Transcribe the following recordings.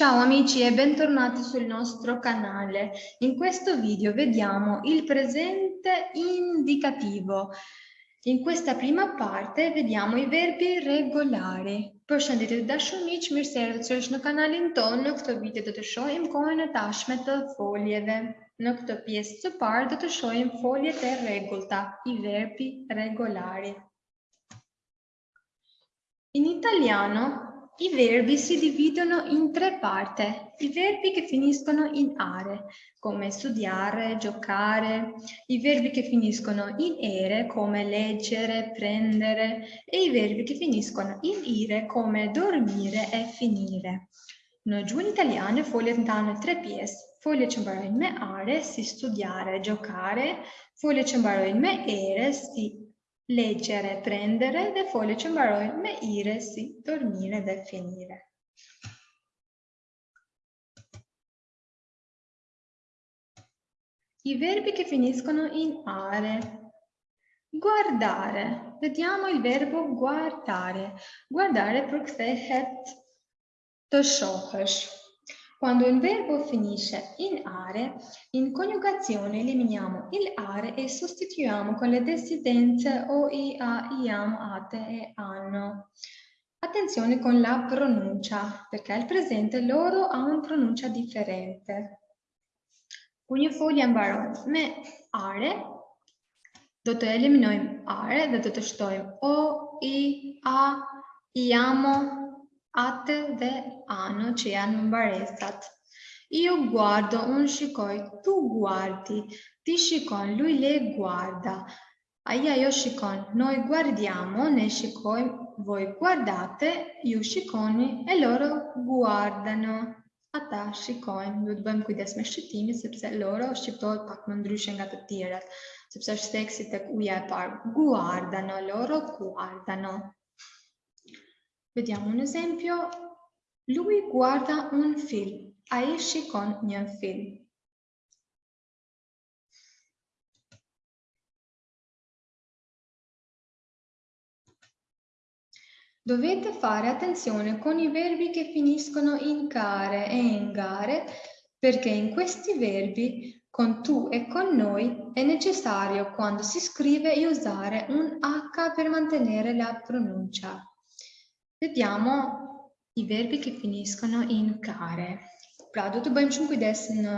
Ciao amici e bentornati sul nostro canale. In questo video vediamo il presente indicativo. In questa prima parte vediamo i verbi regolari. Përshëndetje të dashur miq, mirë se erdhët në kanalin tonë. Në këtë video do të shohim kohën e tashme të foljeve. Në këtë pjesë të parë do të shohim foljet e rregullta, i verbi regolari. In italiano i verbi si dividono in tre parti, i verbi che finiscono in are, come studiare, giocare, i verbi che finiscono in ere, come leggere, prendere, e i verbi che finiscono in ire, come dormire e finire. Në gjuhën italiane, foljet ndahen në tre pjesë. Foljet që mbarojnë me are, si studiare, giocare, foljet që mbarojnë me ere, si leggere, prendere, le foglie që mbarojnë me ire si dormire dhe finire. I verbi che finiscono in are. Guardare. Vediamo il verbo guardare. Guardare përkthehet të shohësh. Quando il verbo finisce in are, in coniugazione eliminiamo il are e sostituiamo con le desidenze o, i, a, iam, ate e anno. Attenzione con la pronuncia, perché il presente loro ha una pronuncia differente. Folje mbaron me are, do të eliminojmë are dhe do të shtojmë o, i, a, iamo, atë dhe ano që janë mbaresat. Io guardo, un shikoj, tu guardi, ti shikon, lui le guarda. Aia io shikon, noi guardiamo, ne shikojmë, voi guardate, ju shikoni e loro guardano. Ata shikojnë, duhet bëjmë kujdes me shqiptimi, sepse loro shqiptohet pak më ndryshe nga të tjerat, sepse është teksi tek uja e parë. Guardano, loro guardano. Vediamo un esempio. Lui guarda un film. Esce con një film. Dovete fare attenzione con i verbi che finiscono in care e in gare perché in questi verbi con tu e con noi è necessario quando si scrive usare un H per mantenere la pronuncia. Vediamo i verbi che finiscono in care. Pra, do të bëjmë shumë kujdes në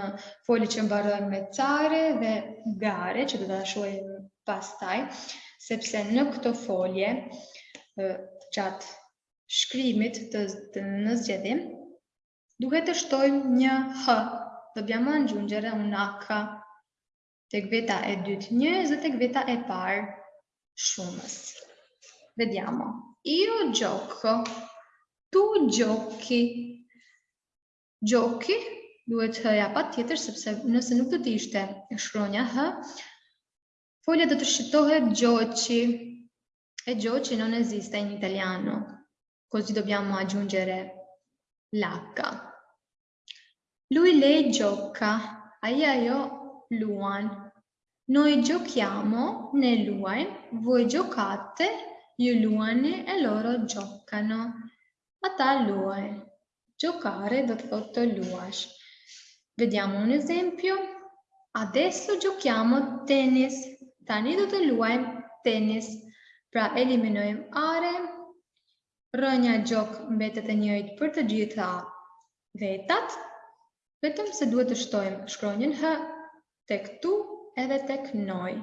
folje që mbarojnë me care dhe gare, që do të shohim pastaj, sepse në këto folje, gjatë shkrimit të, të në zgjedhim, duhet të shtojmë një h, dobbiamo aggiungere un h tek veta e dytë njës dhe tek veta e parë shumës. Vediamo. Io gioco, tu giochi. Giochi duhet hëja tjetër, sepse nëse nuk do të ishte shkronja hë, foglia do të shqiptohet gioci. E gioci non esiste in italiano, così dobbiamo aggiungere l'H. Lui, lei gioca, aia io luan. Noi giochiamo, ne luajm, voi giocate, Ju luani e loro giocano. Ata luaj. Giocare do të thotë të luash. Vediamo un esempio. Adesso giochiamo tennis. Tani do të luajmë tennis. Pra eliminojmë are. Rënja gjok mbetet e njëjtë për të gjitha vetat. Vetëm se duhet të shtojmë shkronjën H tek tu edhe tek noi.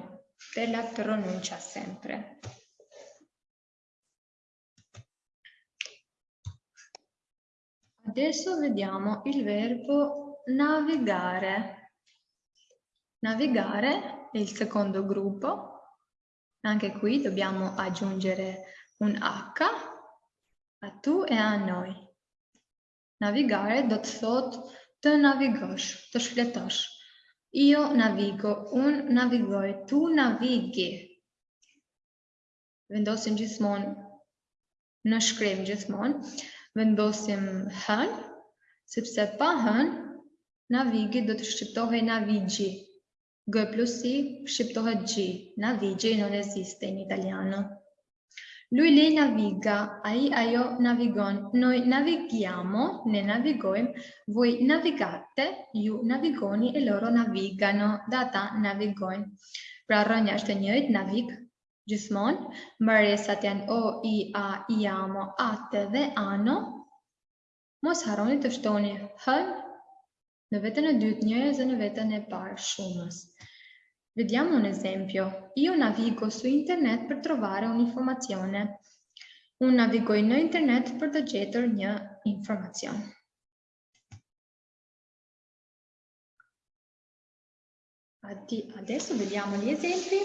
Per la pronuncia sempre. Adesso vediamo il verbo navigare. Navigare è il secondo gruppo. Anche qui dobbiamo aggiungere un H a tu e a noi. Navigare do të thot të navigosh, të shfletosh. Io navigo, un navigoj, tu navighi. Vendosim gjithmonë në shkrim gjithmonë vendosim hën, sepse pa hën, navigi do të shqiptohej navigi. G plus I shqiptohet G. Navigi non esiste in italiano. Lui lei naviga, ai aio navigon. Noi navighiamo, ne navigoim, voi navigate, io navigoni e loro navigano, data navigoim. Pra rënja është e njëjtë, navig, gjithmonë, mbërjesat janë o, i, a, i amo, atë dhe ano. Mos haroni të shtoni hën në vetën e dytë njërës dhe në vetën e parë shumës. Vediamo un esempio. Io navigo su internet per trovare un'informazione. Un navigo in internet per të gjetur një informacion. Adesso vediamo gli esempi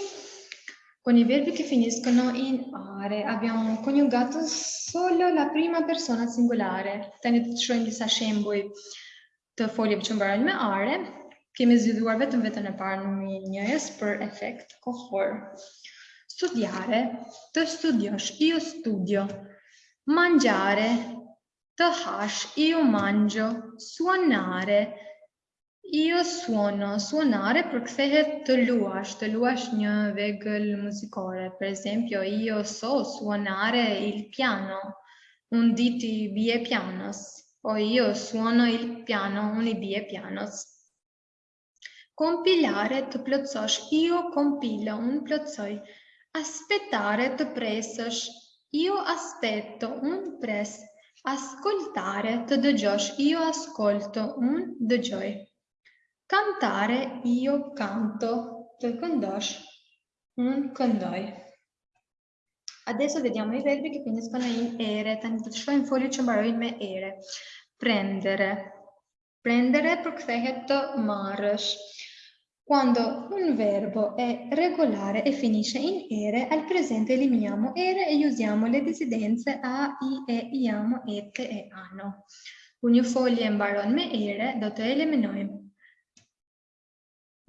con i verbi che finiscono in are. Abbiamo coniugato solo la prima persona singolare. Tani të shohim disa shembuj të foljeve që mbaren me are. Kemi zgjedhuar vetëm vetën e parë në njëjës për efekt kohor. Studiare, të studiosh, io studio. Mangiare, të hash, io mangio. Suonare, Io suono, suonare përkthehet të luash, të luash një vegël muzikore. Per esempio, io so suonare il piano, un di ti bie pianos, o io suono il piano, un i bie pianos. Compilare të plotësosh, io compilo, un plotsoj. Aspettare të presësh, io aspetto, un pres. Ascoltare të dëgjosh, io ascolto, un dëgjoj. Cantare io canto, tu condosh, un condoi. Adesso vediamo i verbi che finiscono in ere, tanto in foglio ci me ere. Prendere. Prendere përkthehet të marrësh. Quando un verbo è regolare e finisce in ere, al presente eliminiamo ere e usiamo le disidenze a, i, e, iamo, ete e ano. Unë një folje mbaron me ere, do të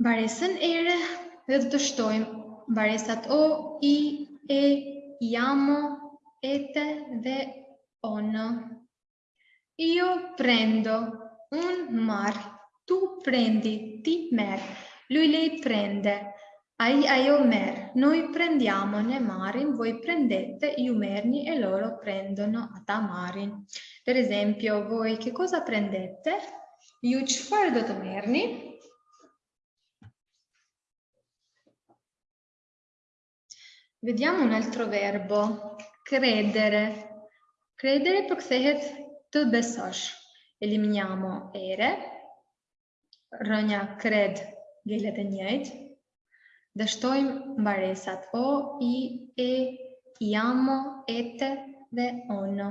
Baresën ere dhe të shtojmë baresat o, i, e, iamo, ete dhe ono. Io prendo, un mar, tu prendi, ti mer, lui lei prende, ai aio mer, noi prendiamo ne marin, voi prendete, io merni e loro prendono ata marin. Per esempio, voi che cosa prendete? Io çfarë do të merrni? Vediamo un altro verbo, credere. Credere përkthehet të besosh. Eliminiamo ere. Rënja kred gjellet e njëjtë. Dështojmë mbaresat o, i, e, iamo, ete dhe ono.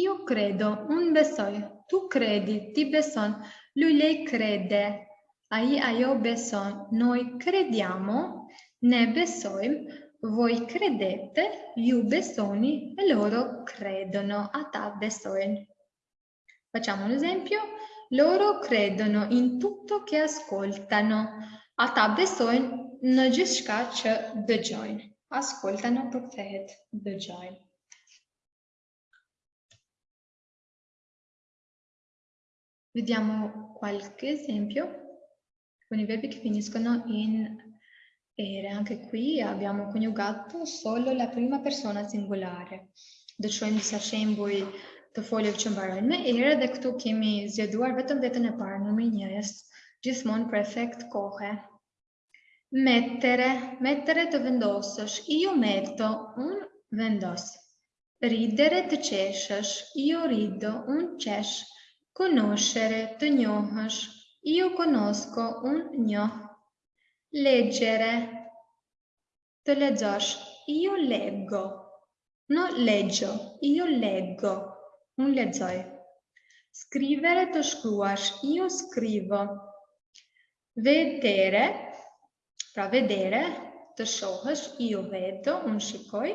Io credo, un besoj, tu credi, ti beson, lui lei crede, ai aio beson, noi crediamo, ne besojmë, voi credete, you besoni e loro credono, a ta besojnë. Facciamo un esempio. Loro credono in tutto che ascoltano. Ata besojnë në gjithçka që dëgjojnë. Ascoltano përkthehet dëgjojnë. Vediamo qualche esempio con i verbi che finiscono in E anche qui abbiamo coniugato solo la prima persona singolare. Do shohim disa shembuj të foljes që mbarojnë me ere dhe këtu kemi zgjeduar vetëm vetën e parë numri 1-s, gjithmonë për efekt kohe. Mettere, mettere të vendosësh, io metto, un vendos. Ridere të qeshësh, io rido, un qesh. Conoscere të njohësh, io conosco, un njoh. Leggere. Të lexosh. Io leggo. Non leggio. Io leggo. Un lexoj. Scrivere të shkruash. Io scrivo. Vedere. Pra vedere. Të shohësh. Io vedo. Un shikoj.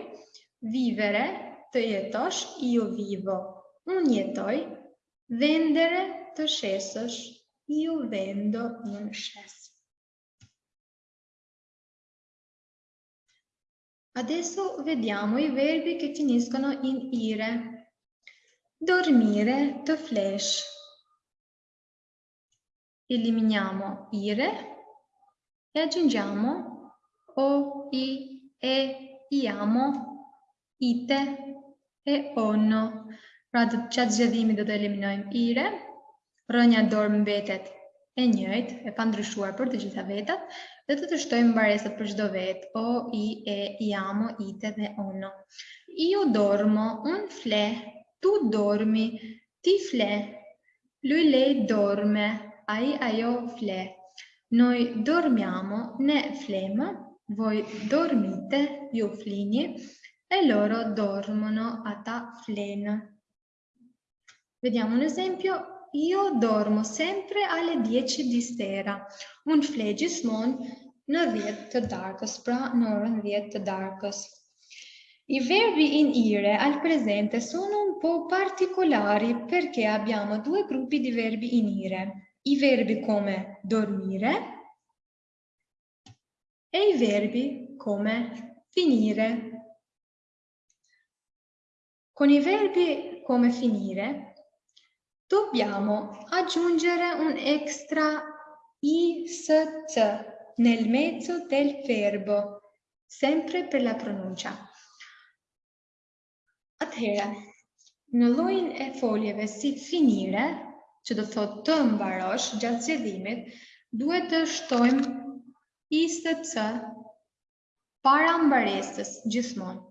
Vivere. Të jetosh. Io vivo. Un jetoj. Vendere. Të shesësh. Io vendo. Un shes. Adesso vediamo i verbi che finiscono in ire. Dormire, to flash. Eliminiamo ire e aggiungiamo o, i, e, iamo, ite e ono. Pra të qatë zgjedhimi do të eliminojmë ire, rënja dorë mbetet e njëjtë, e pandryshuar për të gjitha vetat, dhe të të shtojmë mbaresat për çdo vetë, o, i, e, iamo, ite dhe ono. Io dormo, un fle, tu dormi, ti fle, lui lei dorme, ai aio fle. Noi dormiamo, ne flema, voi dormite, io flini, e loro dormono, ata flena. Vediamo un esempio. Io dormo sempre alle 10 di sera. Un flegismon në 10 të darkës, pra në orën 10 të darkës. I verbi in ire al presente sono un po' particolari perché abbiamo due gruppi di verbi in ire. I verbi come dormire e i verbi come finire. Con i verbi come finire dobbiamo aggiungere un extra is nel mezzo del verbo, sempre per la pronuncia. Atëherë, në llojin e foljeve si finire, që do thotë të mbarosh gjatë zgjedhimit, duhet të shtojmë ISC para mbaresës gjithmonë.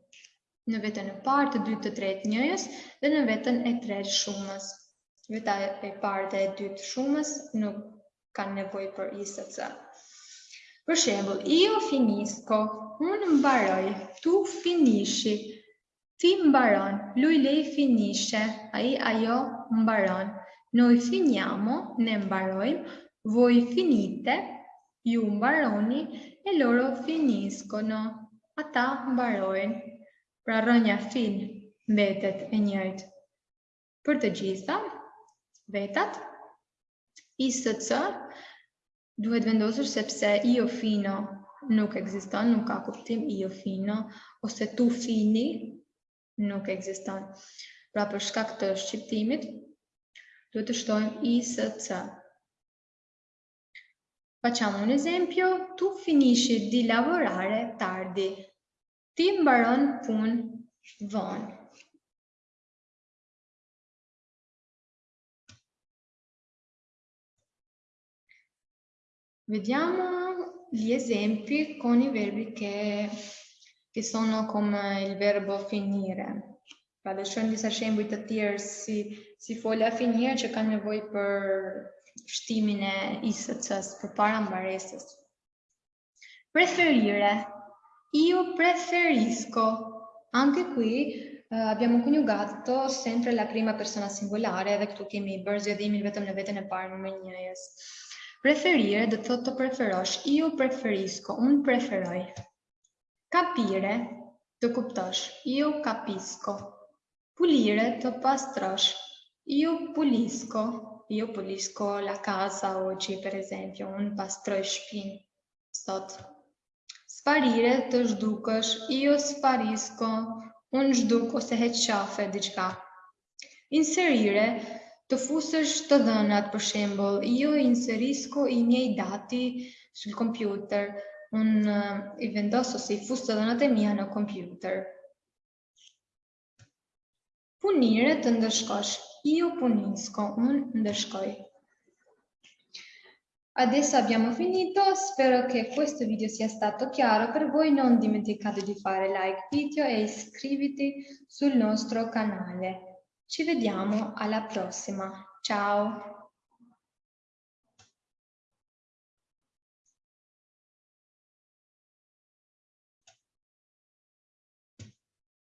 Në vetën e parë, të dytë, të tretë njëjës dhe në vetën e tretë shumës. Veta e parë dhe e dytë shumës nuk kanë nevojë për ISC. Për shembull, io finisco, unë mbaroj, tu finisci, ti mbaron, lui lei finisce, ai ajo mbaron. Noi finiamo, ne mbarojmë, voi finite, ju mbaroni e loro finiscono, ata mbarojnë. Pra rënja fin mbetet e njëjtë. Për të gjitha, vetat, ISC duhet vendosur sepse io fino nuk ekziston, nuk ka kuptim io fino, ose tu fini nuk ekziston. Pra për shkak të shqiptimit, duhet të shtojmë ISC. Facciamo un esempio, tu finisci di lavorare tardi. Ti mbaron punë vonë. Vediamo gli esempi con i verbi che, che sono come il verbo finire. Shojmë disa shembuj të tjerë si, si folja finire që kanë nevojë për shtimin e ISC-s, për para mbaresës. Preferire, io preferisco. Anche qui uh, abbiamo coniugato sempre la prima persona singolare dhe këtu kemi bërë zgjedhimin vetëm në veten e parë numër 1-jes. Preferire do të thotë të preferosh. Io preferisco, un preferoj. Capire të kuptosh. Io capisco. Pulire të pastrosh. Io pulisco. Io pulisco la casa oggi, per esempio, un pastroj shtëpinë sot. Sparire të zhdukësh. Io sparisco. Un zhduk ose heq qafe diçka. Inserire të fusësh të dhënat, për shembull, io inserisco i miei dati sul computer. Un uh, i vendos ose i fus të dhënat e mia në computer. Punire të ndëshkosh. Io punisco, unë ndëshkoj. Adesso abbiamo finito, spero che questo video sia stato chiaro per voi, non dimenticate di fare like video e iscriviti sul nostro canale. Ci vediamo alla prossima, ciao!